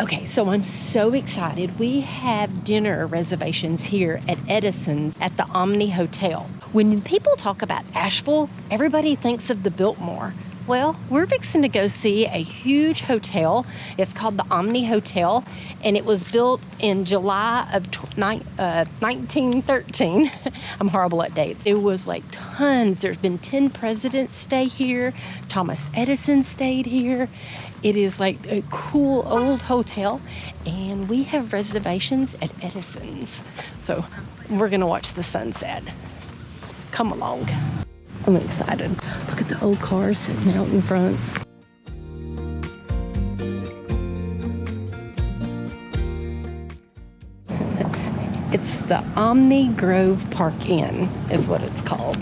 Okay, so I'm so excited. We have dinner reservations here at Edison at the Omni Hotel. When people talk about Asheville, everybody thinks of the Biltmore. Well, we're fixing to go see a huge hotel. It's called the Omni Hotel, and it was built in July of tw- ni- uh, 1913. I'm horrible at dates. It was like tons. There's been 10 presidents stay here. Thomas Edison stayed here. It is like a cool old hotel, and we have reservations at Edison's. So we're gonna watch the sunset. Come along. I'm excited. Old car sitting out in front. It's the Omni Grove Park Inn, is what it's called.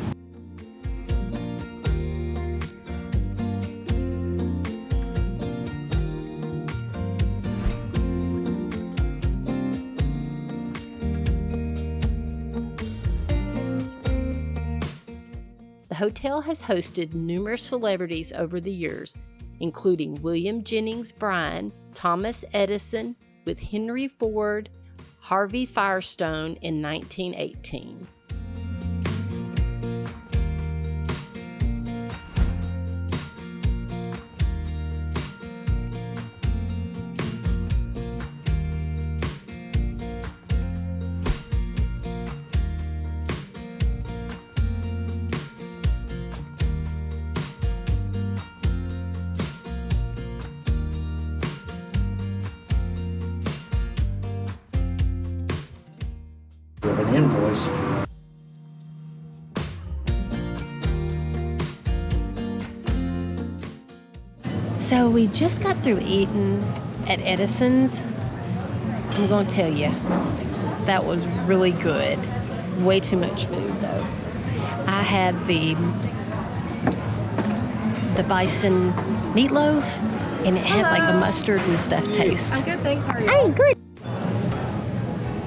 Hotel has hosted numerous celebrities over the years, including William Jennings Bryan, Thomas Edison, with Henry Ford, Harvey Firestone in 1918. With an invoice. So we just got through eating at Edison's. I'm going to tell you, that was really good. Way too much food though. I had the the bison meatloaf, and it had like a mustard and stuff taste. I'm good, thanks. How are you? Hey, good.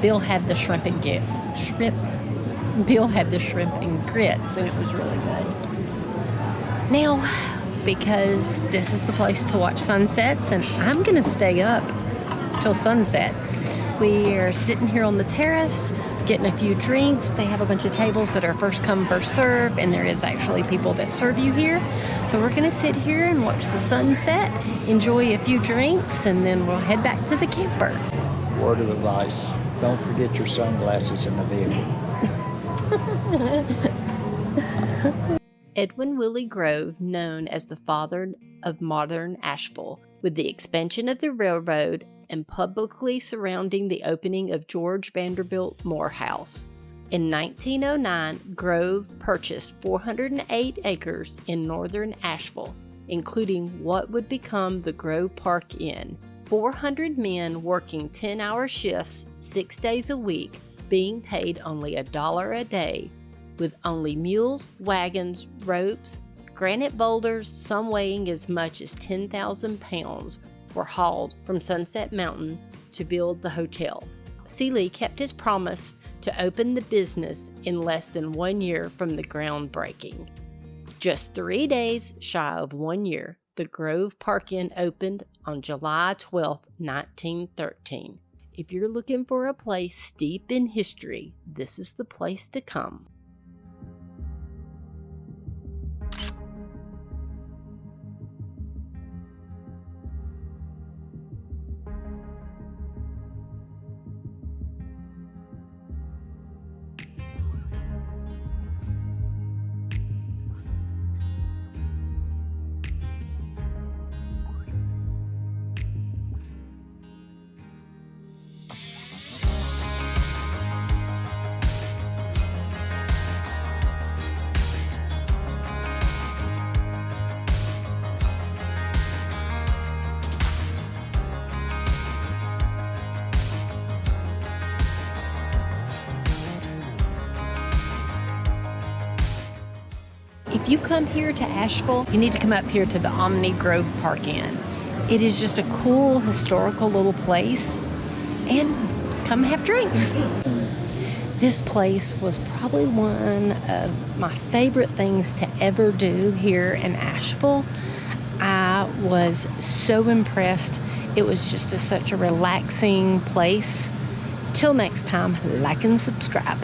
Bill had the shrimp and grit. Shrimp. Bill had the shrimp and grits, and it was really good. Now, because this is the place to watch sunsets, and I'm gonna stay up till sunset. We are sitting here on the terrace, getting a few drinks. They have a bunch of tables that are first come, first serve, and there is actually people that serve you here. So we're gonna sit here and watch the sunset, enjoy a few drinks, and then we'll head back to the camper. Word of advice, don't forget your sunglasses in the vehicle. Edwin Wiley Grove, known as the father of modern Asheville, with the expansion of the railroad and publicly surrounding the opening of George Vanderbilt Morehouse. In 1909, Grove purchased 408 acres in northern Asheville, including what would become the Grove Park Inn. 400 men working 10 hour shifts six days a week, being paid only a dollar a day with only mules, wagons, ropes, granite boulders, some weighing as much as 10,000 pounds, were hauled from Sunset Mountain to build the hotel. Seely kept his promise to open the business in less than one year from the groundbreaking. Just three days shy of one year, the Grove Park Inn opened on July 12, 1913. If you're looking for a place steep in history, this is the place to come. If you come here to Asheville, you need to come up here to the Omni Grove Park Inn. It is just a cool historical little place and come have drinks. This place was probably one of my favorite things to ever do here in Asheville. I was so impressed. It was just a, such a relaxing place. Till next time, like and subscribe.